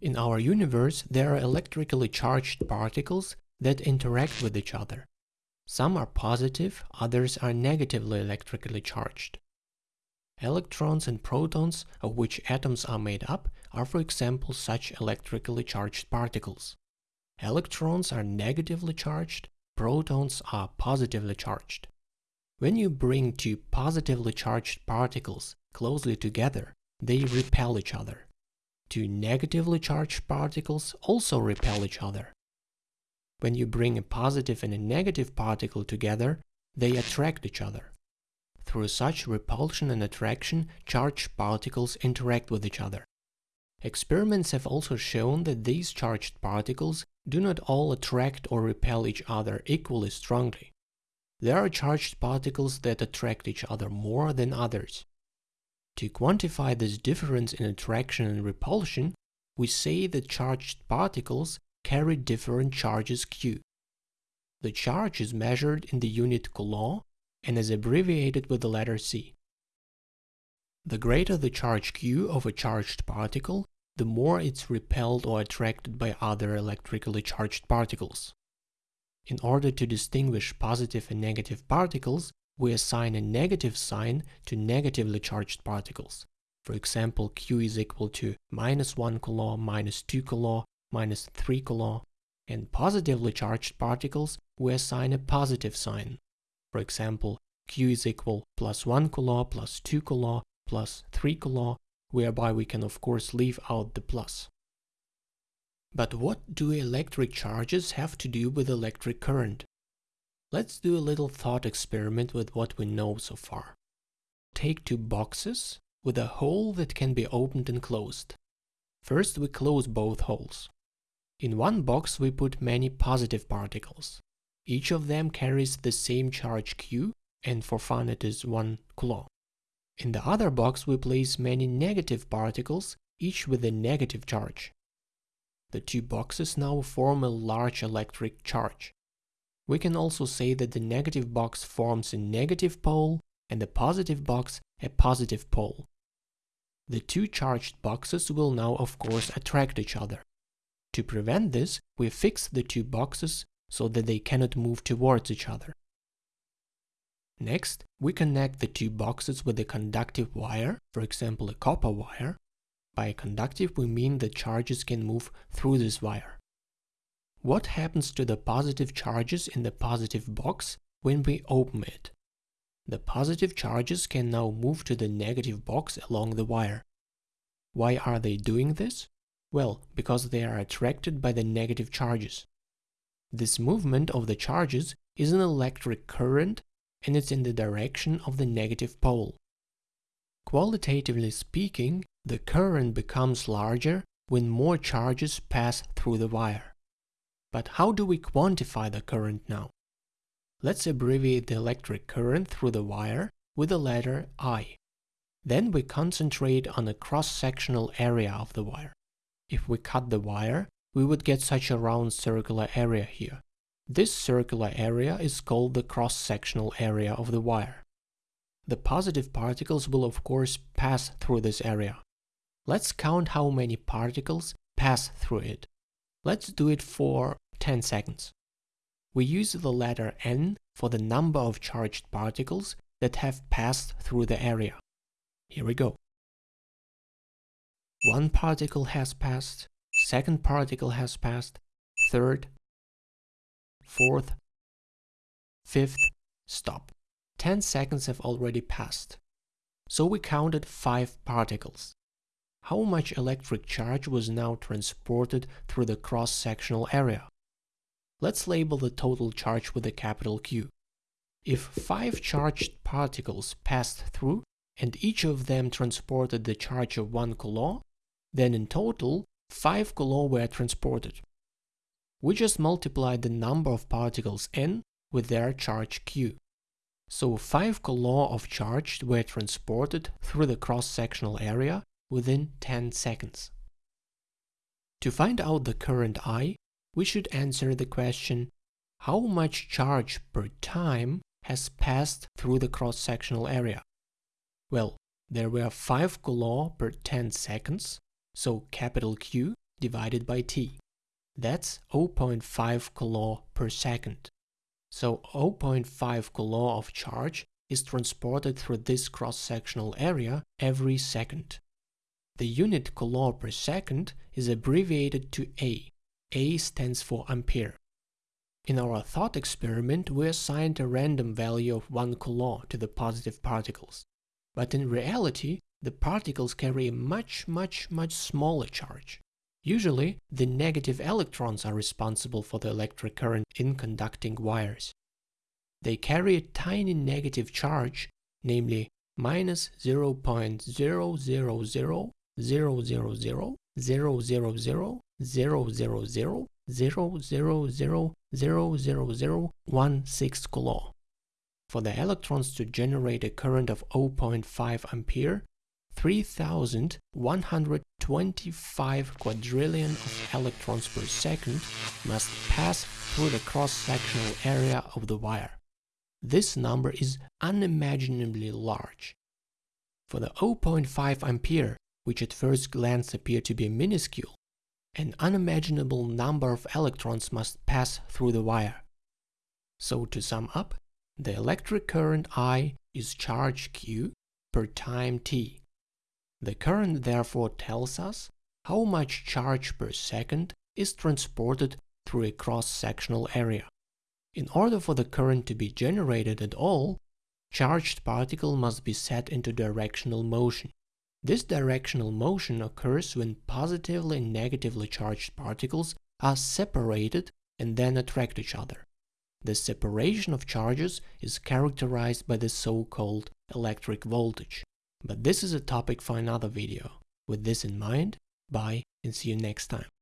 In our universe, there are electrically charged particles that interact with each other. Some are positive, others are negatively electrically charged. Electrons and protons, of which atoms are made up, are for example such electrically charged particles. Electrons are negatively charged, protons are positively charged. When you bring two positively charged particles closely together, they repel each other. Two negatively charged particles also repel each other. When you bring a positive and a negative particle together, they attract each other. Through such repulsion and attraction, charged particles interact with each other. Experiments have also shown that these charged particles do not all attract or repel each other equally strongly. There are charged particles that attract each other more than others. To quantify this difference in attraction and repulsion, we say that charged particles carry different charges q. The charge is measured in the unit coulomb and is abbreviated with the letter c. The greater the charge q of a charged particle, the more it's repelled or attracted by other electrically charged particles. In order to distinguish positive and negative particles, we assign a negative sign to negatively charged particles. For example, Q is equal to minus 1 coulomb, minus 2 coulomb, minus 3 coulomb. And positively charged particles, we assign a positive sign. For example, Q is equal plus 1 coulomb, plus 2 coulomb, plus 3 coulomb, whereby we can of course leave out the plus. But what do electric charges have to do with electric current? Let's do a little thought experiment with what we know so far. Take two boxes with a hole that can be opened and closed. First we close both holes. In one box we put many positive particles. Each of them carries the same charge q and for fun it is 1 coulomb. In the other box we place many negative particles, each with a negative charge. The two boxes now form a large electric charge. We can also say that the negative box forms a negative pole and the positive box a positive pole. The two charged boxes will now of course attract each other. To prevent this, we fix the two boxes so that they cannot move towards each other. Next, we connect the two boxes with a conductive wire, for example a copper wire, by conductive we mean that charges can move through this wire. What happens to the positive charges in the positive box when we open it? The positive charges can now move to the negative box along the wire. Why are they doing this? Well, because they are attracted by the negative charges. This movement of the charges is an electric current and it's in the direction of the negative pole. Qualitatively speaking, the current becomes larger when more charges pass through the wire. But how do we quantify the current now? Let's abbreviate the electric current through the wire with the letter I. Then we concentrate on the cross-sectional area of the wire. If we cut the wire, we would get such a round circular area here. This circular area is called the cross-sectional area of the wire. The positive particles will of course pass through this area. Let's count how many particles pass through it. Let's do it for 10 seconds. We use the letter n for the number of charged particles that have passed through the area. Here we go. One particle has passed, second particle has passed, third, fourth, fifth, stop. 10 seconds have already passed. So we counted 5 particles how much electric charge was now transported through the cross-sectional area. Let's label the total charge with a capital Q. If five charged particles passed through and each of them transported the charge of 1 coulomb, then in total 5 coulomb were transported. We just multiplied the number of particles n with their charge q. So 5 coulomb of charge were transported through the cross-sectional area within 10 seconds. To find out the current I, we should answer the question how much charge per time has passed through the cross-sectional area? Well, there were 5 coulomb per 10 seconds, so capital Q divided by t. That's 0.5 coulomb per second. So 0.5 coulomb of charge is transported through this cross-sectional area every second. The unit coulomb per second is abbreviated to A. A stands for ampere. In our thought experiment, we assigned a random value of 1 coulomb to the positive particles. But in reality, the particles carry a much, much, much smaller charge. Usually, the negative electrons are responsible for the electric current in conducting wires. They carry a tiny negative charge, namely minus 0.00000000000000000000000000000000000000000000000000000000000000000000000000000000000000000000000000000000000000000000000000000000000000000000000000000000000000000000000000000000000000000000000000000000000000000000000000000000000000000000000000000000000000000000000000000000000000000000000000000000000000000000000000000000000000000000000000000000000000000000000000000000000000000000000000000coulomb. For the electrons to generate a current of 0.5 ampere, 3125 quadrillion of electrons per second must pass through the cross-sectional area of the wire. This number is unimaginably large. For the 0.5 ampere, which at first glance appear to be minuscule, an unimaginable number of electrons must pass through the wire. So to sum up, the electric current I is charge Q per time t. The current therefore tells us how much charge per second is transported through a cross-sectional area. In order for the current to be generated at all, charged particle must be set into directional motion. This directional motion occurs when positively and negatively charged particles are separated and then attract each other. The separation of charges is characterized by the so-called electric voltage. But this is a topic for another video. With this in mind, bye and see you next time.